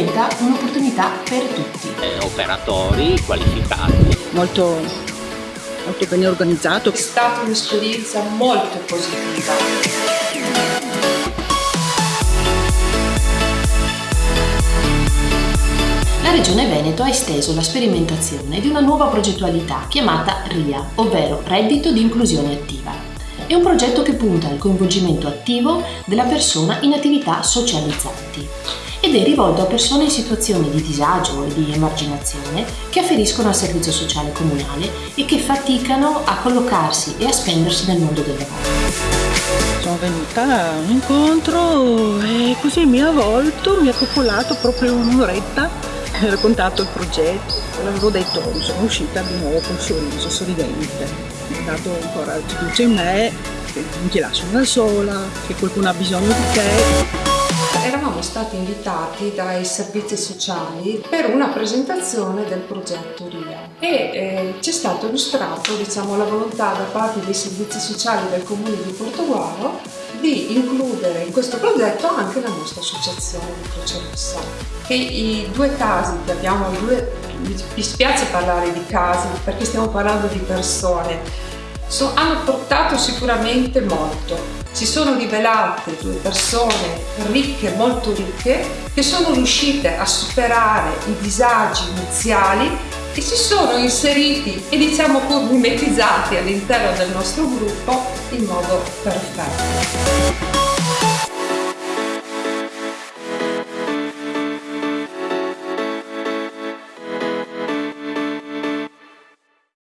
rappresenta un'opportunità per tutti. Eh, operatori qualificati. Molto, molto bene organizzato. È stata un'esperienza molto positiva. La Regione Veneto ha esteso la sperimentazione di una nuova progettualità chiamata RIA, ovvero Reddito di Inclusione Attiva. È un progetto che punta al coinvolgimento attivo della persona in attività socializzanti ed è rivolto a persone in situazioni di disagio e di emarginazione che afferiscono al servizio sociale comunale e che faticano a collocarsi e a spendersi nel mondo del lavoro. Sono venuta a un incontro e così mi ha avvolto, mi ha popolato proprio un'oretta raccontato il progetto, l'avevo detto, sono uscita di nuovo con sorriso, sorridente. Mi ha dato ancora fiducia in me, che non ti lasciano da sola, che qualcuno ha bisogno di te. Eravamo stati invitati dai servizi sociali per una presentazione del progetto RIA e eh, è stato illustrato diciamo, la volontà da parte dei servizi sociali del comune di Portoguaro di includere in questo progetto anche la nostra associazione di Croce Rossa. Che i due casi che abbiamo, due, mi spiace parlare di casi perché stiamo parlando di persone, so, hanno portato sicuramente molto. Si sono rivelate due persone ricche, molto ricche, che sono riuscite a superare i disagi iniziali e si sono inseriti e diciamo mimetizzati all'interno del nostro gruppo in modo perfetto.